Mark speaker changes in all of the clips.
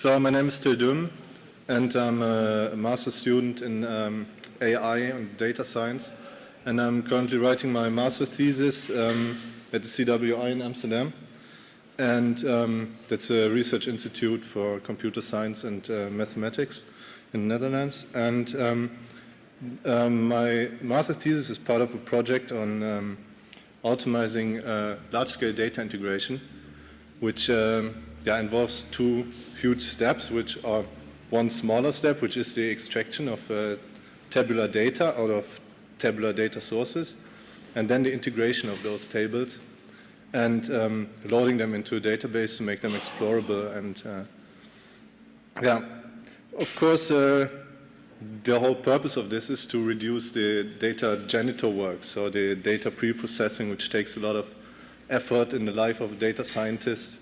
Speaker 1: So my name is Till Düm, and I'm a master student in um, AI and data science. And I'm currently writing my master thesis um, at the CWI in Amsterdam. And um, that's a research institute for computer science and uh, mathematics in the Netherlands. And um, um, my master thesis is part of a project on um, optimizing uh, large-scale data integration, which um, yeah, involves two huge steps, which are one smaller step, which is the extraction of uh, tabular data out of tabular data sources, and then the integration of those tables and um, loading them into a database to make them explorable. And uh, yeah, of course, uh, the whole purpose of this is to reduce the data janitor work, so the data pre-processing, which takes a lot of effort in the life of a data scientist.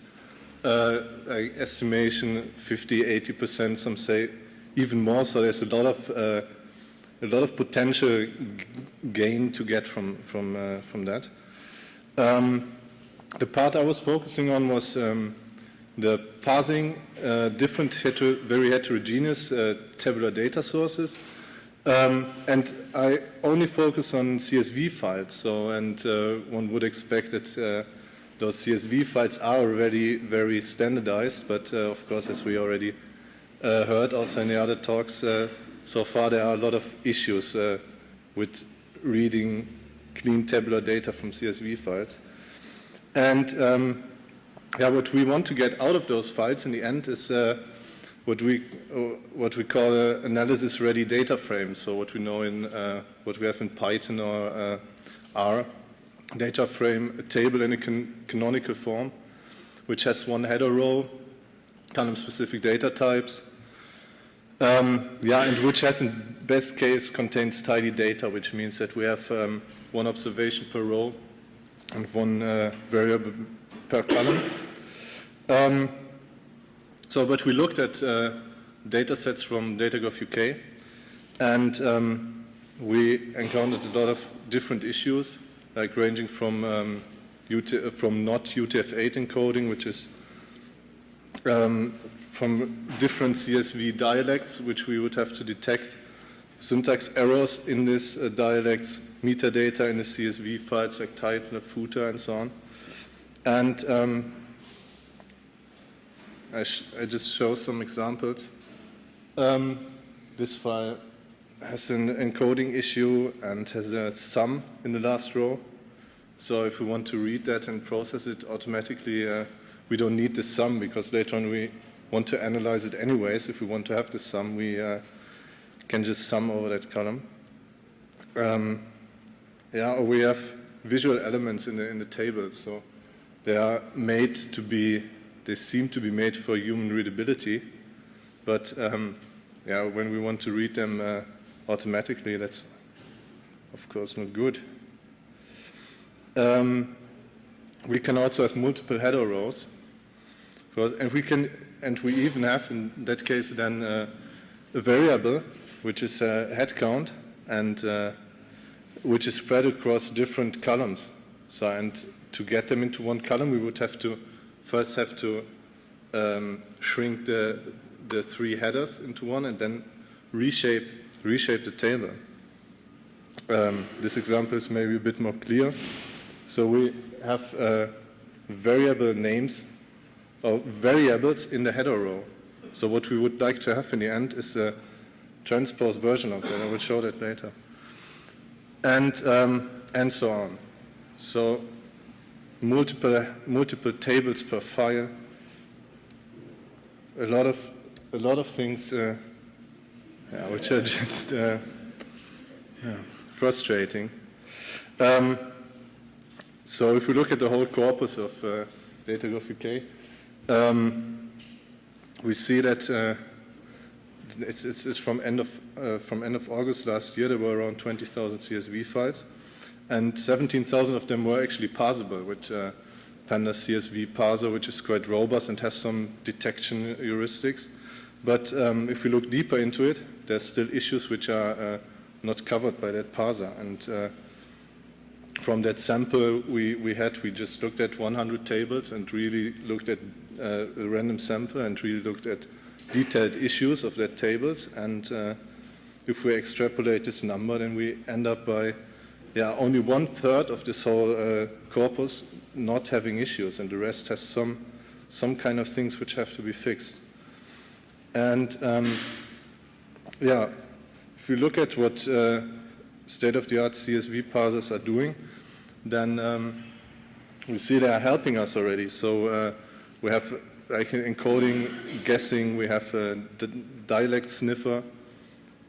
Speaker 1: Uh, estimation 50, 80%, some say even more, so there's a lot of uh, a lot of potential gain to get from from uh, from that. Um, the part I was focusing on was um, the parsing uh, different heter very heterogeneous uh, tabular data sources. Um, and I only focus on CSV files. So, and uh, one would expect that those CSV files are already very standardized. But uh, of course, as we already uh, heard also in the other talks, so far there are a lot of issues with reading clean tabular data from CSV files. And um, yeah, what we want to get out of those files in the end is uh, what we uh, what we call an analysis-ready data frame. So what we know in uh, what we have in Python or uh, R, data frame, a table in a can canonical form, which has one header row, column-specific data types. Um, yeah, and which has in best case contains tidy data, which means that we have um, one observation per row and one uh, variable per column. Um, so, but we looked at uh, data sets from DataGov UK, and um, we encountered a lot of different issues, like ranging from um, UT from not UTF-8 encoding, which is um, from different CSV dialects, which we would have to detect, syntax errors in these uh, dialects, metadata in the CSV files like title, footer, and so on. And um, I, I, just show some examples. Um, this file has an encoding issue and has a sum in the last row. So if we want to read that and process it automatically, uh, we don't need the sum because later on we want to analyze it anyways. If we want to have the sum, we uh, can just sum over that column. Um, yeah, or we have visual elements in the in the table. So they are made to be, they seem to be made for human readability, but um, yeah, when we want to read them uh, automatically, that's of course not good. Um, we can also have multiple header rows, and we can, and we even have in that case then uh, a variable which is a head count and uh, which is spread across different columns. So and to get them into one column, we would have to first have to um, shrink the, the three headers into one and then reshape, reshape the table. Um, this example is maybe a bit more clear. So we have uh, variable names or variables in the header row. So what we would like to have in the end is a transpose version of that. I will show that later. And, um, and so on. So multiple, multiple tables per file, a lot of, a lot of things uh, yeah, which are just uh, yeah, frustrating. Um, so if we look at the whole corpus of uh, DataGov UK, um, we see that uh, it's, it's, it's, from end of uh, from end of August last year. There were around 20,000 CSV files, and 17,000 of them were actually parsable with uh, Pandas CSV parser, which is quite robust and has some detection heuristics. But um, if we look deeper into it, there's still issues which are uh, not covered by that parser. And uh, from that sample we, we had, we just looked at 100 tables and really looked at uh, a random sample and really looked at detailed issues of that tables. And uh, if we extrapolate this number, then we end up by yeah, only one third of this whole uh, corpus not having issues, and the rest has some some kind of things which have to be fixed. And um, yeah, if you look at what uh, state-of-the-art CSV parsers are doing, then um, we see they are helping us already. So uh, we have like encoding, guessing, we have a dialect sniffer.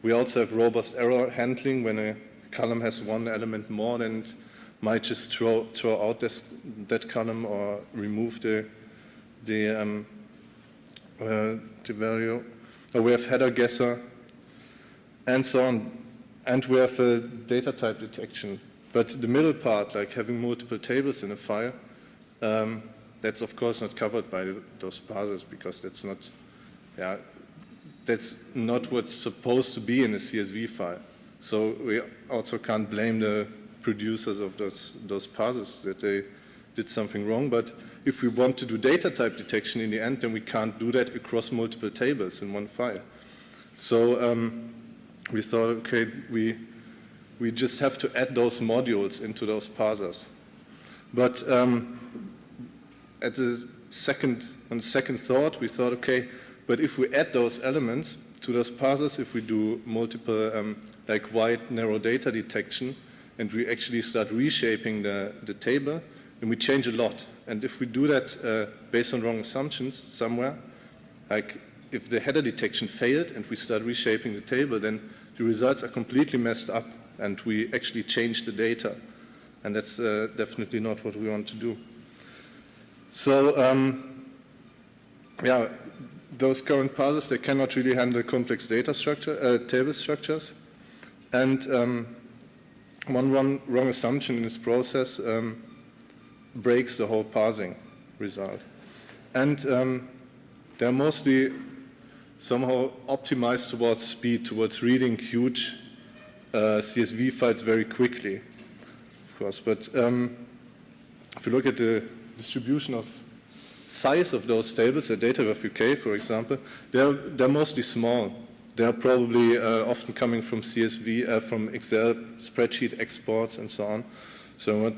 Speaker 1: We also have robust error handling when a column has one element more then it might just throw, throw out this, that column or remove the, the, um, uh, the value. Or we have header guesser and so on. And we have a data type detection. But the middle part, like having multiple tables in a file, um, that's of course not covered by those parsers because that's not, yeah, that's not what's supposed to be in a CSV file. So we also can't blame the producers of those, those parsers that they did something wrong. But if we want to do data type detection in the end, then we can't do that across multiple tables in one file. So um, we thought, okay, we, we just have to add those modules into those parsers. But um, at the second, on second thought, we thought, okay, but if we add those elements to those parsers, if we do multiple, um, like wide, narrow data detection, and we actually start reshaping the, the table, then we change a lot. And if we do that uh, based on wrong assumptions somewhere, like if the header detection failed and we start reshaping the table, then the results are completely messed up and we actually change the data. And that's uh, definitely not what we want to do. So, um, yeah, those current parsers, they cannot really handle complex data structure, uh, table structures. And um, one wrong, wrong, assumption in this process um, breaks the whole parsing result. And um, they're mostly somehow optimized towards speed, towards reading huge uh, CSV files very quickly, of course. But um, if you look at the distribution of size of those tables, at DataGov UK, for example, they're, they're mostly small. They're probably uh, often coming from CSV, uh, from Excel spreadsheet exports and so on. So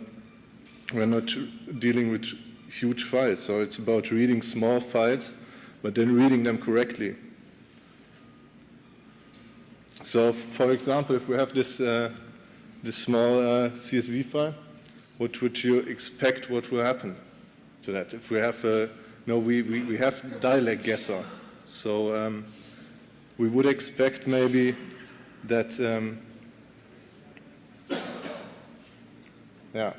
Speaker 1: we're not dealing with huge files. So it's about reading small files, but then reading them correctly. So, for example, if we have this, uh, this small uh, CSV file, what would you expect what will happen to that? If we have, a, no, we, we, we have dialect guesser. So um, we would expect maybe that, um, yeah,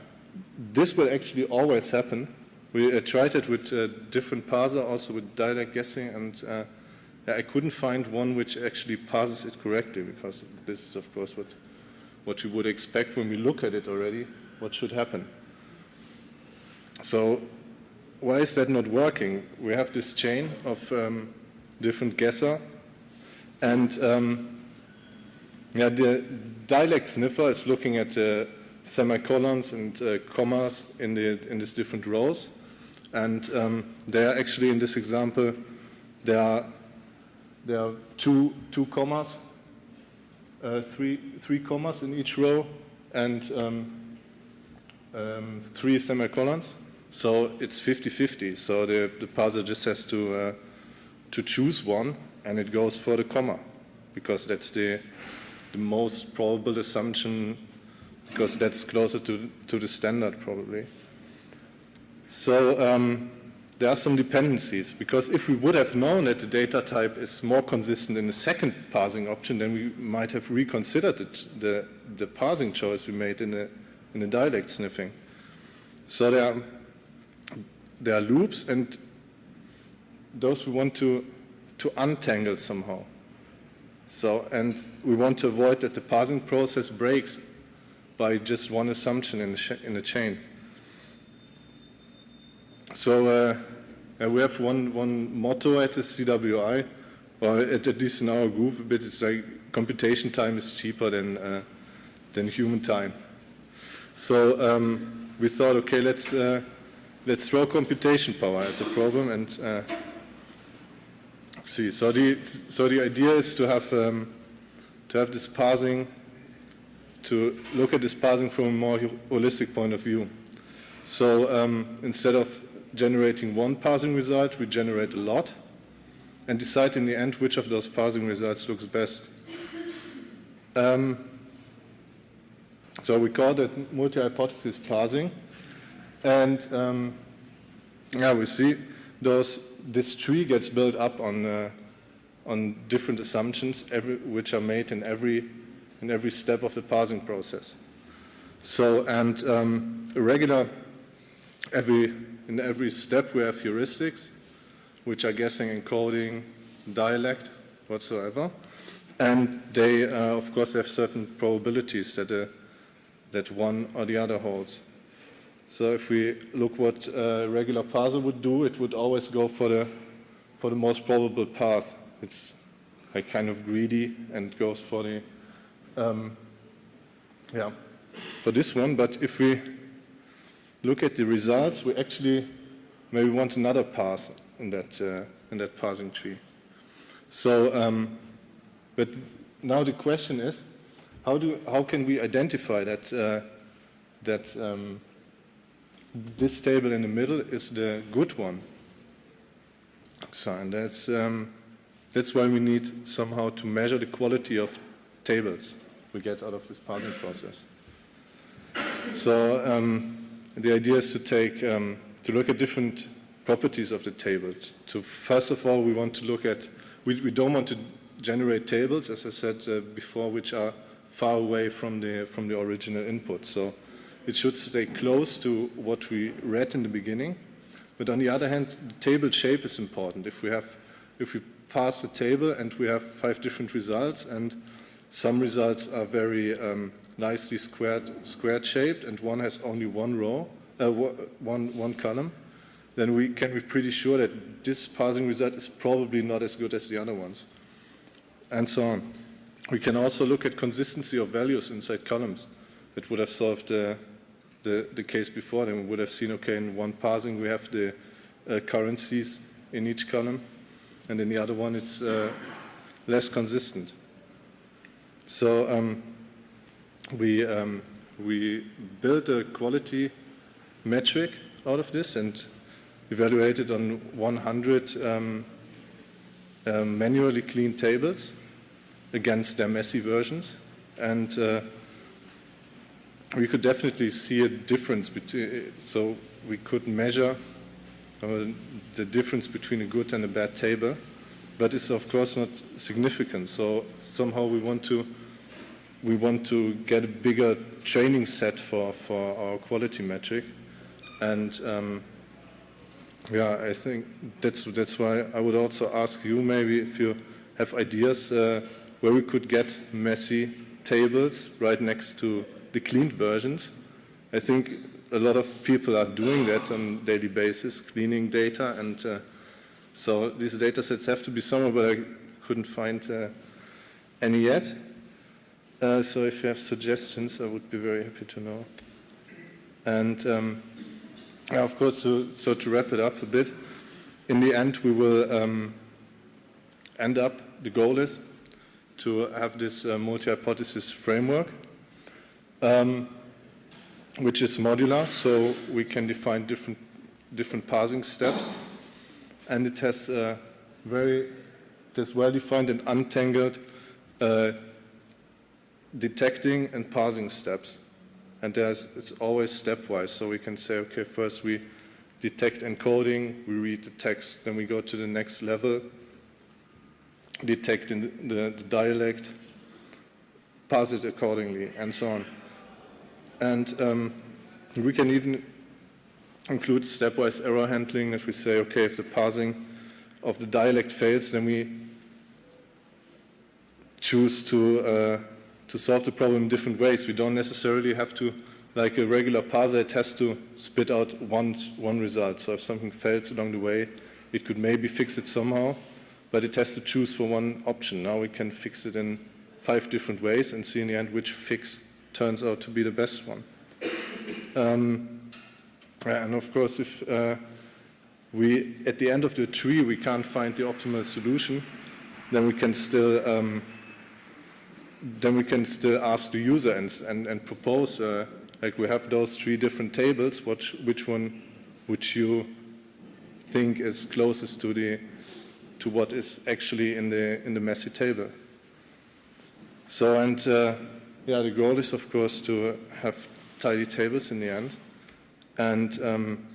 Speaker 1: this will actually always happen. We uh, tried it with uh, different parser, also with dialect guessing, and uh, I couldn't find one which actually parses it correctly because this is of course what, what we would expect when we look at it already, what should happen. So why is that not working? We have this chain of um, different guesser and um, yeah, the dialect sniffer is looking at uh, semicolons and uh, commas in, the, in these different rows. And um, are actually in this example, there are there are two, two commas, uh, three, three commas in each row, and um, um, three semicolons. So it's 50-50. So the, the parser just has to, uh, to choose one, and it goes for the comma, because that's the, the most probable assumption, because that's closer to, to the standard probably. So um, there are some dependencies because if we would have known that the data type is more consistent in the second parsing option, then we might have reconsidered the, the parsing choice we made in the, in the dialect sniffing. So there are, there are loops and those we want to, to untangle somehow. So, and we want to avoid that the parsing process breaks by just one assumption in the, in the chain. So uh, uh, we have one, one motto at the CWI, or at, at least in our group, but it's like computation time is cheaper than, uh, than human time. So um, we thought, okay, let's, uh, let's throw computation power at the problem and uh, see. So the so the idea is to have um, to have this parsing to look at this parsing from a more holistic point of view. So um, instead of generating one parsing result, we generate a lot and decide in the end which of those parsing results looks best. Um, so we call that multi-hypothesis parsing. And um, yeah, we see those, this tree gets built up on, uh, on different assumptions every, which are made in every, in every step of the parsing process. So, and um, regular, every, in every step we have heuristics, which are guessing encoding, dialect, whatsoever. And they, uh, of course, have certain probabilities that, uh, that one or the other holds. So if we look what a regular parser would do, it would always go for the, for the most probable path. It's like kind of greedy and goes for the, um, yeah, for this one. But if we look at the results, we actually maybe want another pass in that, uh, in that parsing tree. So, um, but now the question is, how, do, how can we identify that, uh, that um, this table in the middle is the good one? So, and that's, um, that's why we need somehow to measure the quality of tables we get out of this parsing process. So um, the idea is to take, um, to look at different properties of the table. So first of all, we want to look at, we, we don't want to generate tables, as I said uh, before, which are far away from the, from the original input. So it should stay close to what we read in the beginning. But on the other hand, the table shape is important. If we have, if we pass the table and we have five different results and some results are very um, nicely squared, squared shaped and one has only one row, uh, one, one column, then we can be pretty sure that this parsing result is probably not as good as the other ones, and so on. We can also look at consistency of values inside columns. It would have solved the, the, the case before. Then we would have seen, okay, in one parsing we have the uh, currencies in each column, and in the other one it's uh, less consistent. So um, we, um, we built a quality metric out of this and evaluated on 100 um, um, manually cleaned tables against their messy versions. And uh, we could definitely see a difference between, so we could measure uh, the difference between a good and a bad table, but it's of course not significant. So somehow we want to we want to get a bigger training set for, for our quality metric. And um, yeah, I think that's that's why I would also ask you maybe if you have ideas uh, where we could get messy tables right next to the cleaned versions. I think a lot of people are doing that on a daily basis, cleaning data, and uh, so these data sets have to be somewhere, but I couldn't find uh, any yet. Uh, so if you have suggestions, I would be very happy to know. And um, yeah, of course, so, so, to wrap it up a bit, in the end we will um, end up, the goal is to have this uh, multi-hypothesis framework, um, which is modular, so we can define different, different parsing steps. And it has very, it has well-defined and untangled uh, detecting and parsing steps and there's, it's always stepwise. So we can say, okay, first we detect encoding, we read the text, then we go to the next level, detect the, the, the dialect, parse it accordingly, and so on. And um, we can even include stepwise error handling that we say, okay, if the parsing of the dialect fails, then we choose to uh, to solve the problem in different ways. We don't necessarily have to, like a regular parser, it has to spit out one, one result. So if something fails along the way, it could maybe fix it somehow, but it has to choose for one option. Now we can fix it in five different ways and see in the end which fix turns out to be the best one. Um, and of course, if uh, we, at the end of the tree, we can't find the optimal solution, then we can still, um, then we can still ask the user and, and, and propose, uh, like we have those three different tables, which, which one which you think is closest to the, to what is actually in the, in the messy table. So, and uh, yeah, the goal is of course to have tidy tables in the end. And um,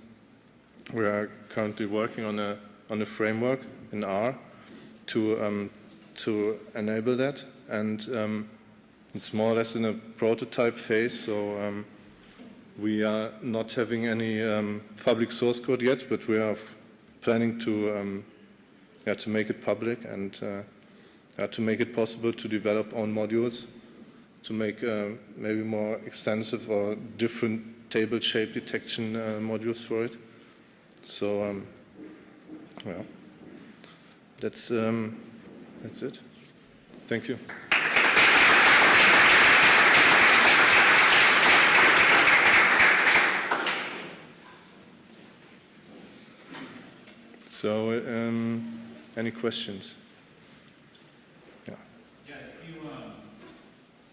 Speaker 1: we are currently working on a, on a framework in R to, um, to enable that. And um, it's more or less in a prototype phase, so um, we are not having any um, public source code yet, but we are planning to, um, yeah, to make it public and uh, to make it possible to develop own modules, to make uh, maybe more extensive or different table shape detection uh, modules for it. So, um, well, that's, um, that's it. Thank you. So, um, any questions?
Speaker 2: Yeah, if you, um,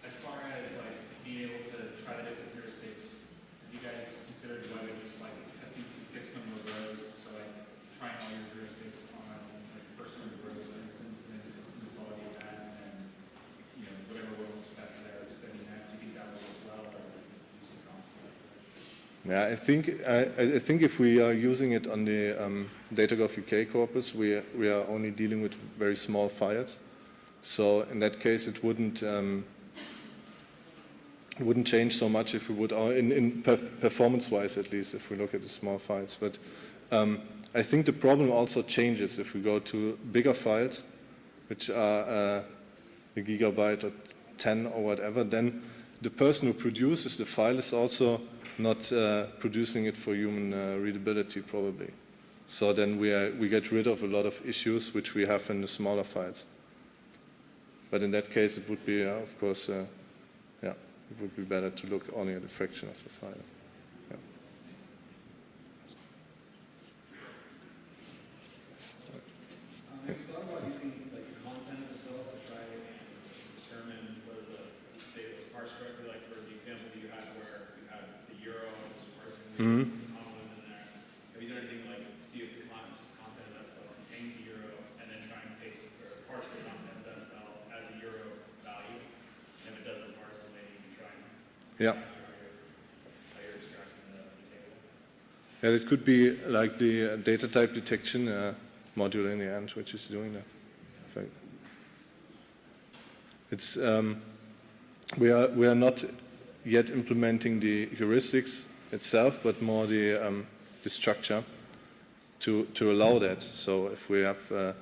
Speaker 2: as far as like being able to try the different heuristics, have you guys considered whether just like testing some fixed number of rows, so like trying all your heuristics on like first number of rows, for instance, and then testing the quality of that, and then, you know, whatever works best there, extending that, do you think that will work well, or use some constant?
Speaker 1: Yeah, I think I, I think if we are using it on the um, DataGov UK corpus, we we are only dealing with very small files. So in that case, it wouldn't um, wouldn't change so much if we would uh, in, in per performance-wise at least if we look at the small files. But um, I think the problem also changes if we go to bigger files, which are uh, a gigabyte or 10 or whatever. Then the person who produces the file is also not uh, producing it for human uh, readability probably. So then we, are, we get rid of a lot of issues which we have in the smaller files. But in that case it would be, uh, of course, uh, yeah, it would be better to look only at a fraction of the file. Yeah.
Speaker 3: Um, have you thought about using like the content of the cells to try and determine whether the data was parsed correctly? Like for the example that you had where you had the euro was parsing the
Speaker 1: Mhm.
Speaker 3: the comma was in there. Have you done anything like see if the con- content of that cell contains the euro and then try and paste or parse the content of that cell as a euro value? And if it doesn't parse, then maybe you can try and
Speaker 1: Yeah.
Speaker 3: how you're, how you're extracting the, the table.
Speaker 1: It could be like the uh, data type detection uh, module in the end, which is doing that. It's um, we are we are not yet implementing the heuristics itself, but more the um, the structure to to allow that. So if we have uh,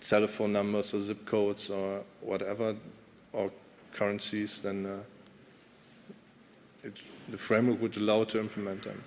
Speaker 1: telephone numbers or zip codes or whatever or currencies, then uh, it, the framework would allow to implement them.